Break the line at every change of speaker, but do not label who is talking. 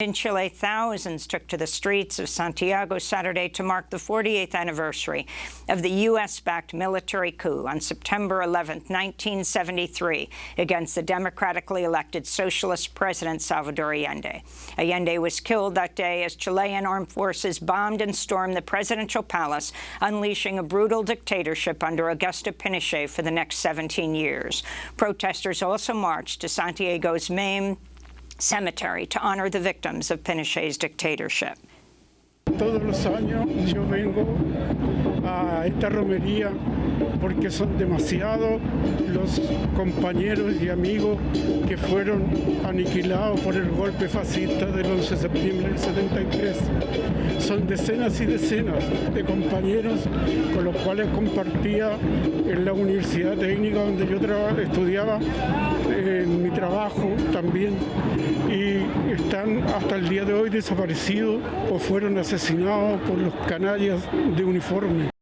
In Chile, thousands took to the streets of Santiago Saturday to mark the 48th anniversary of the U.S.-backed military coup on September 11, 1973, against the democratically elected socialist president Salvador Allende. Allende was killed that day as Chilean armed forces bombed and stormed the presidential palace, unleashing a brutal dictatorship under Augusto Pinochet for the next 17 years. Protesters also marched to Santiago's main cemetery to honor the victims of Pinochet's dictatorship.
Todos los años yo vengo a esta romería porque son demasiados los compañeros y amigos que fueron aniquilados por el golpe fascista del 11 de septiembre del 73. Son decenas y decenas de compañeros con los cuales compartía en la Universidad Técnica donde yo estudiaba, en mi trabajo también, y están hasta el día de hoy desaparecidos o fueron asesinados por los canallas de uniforme.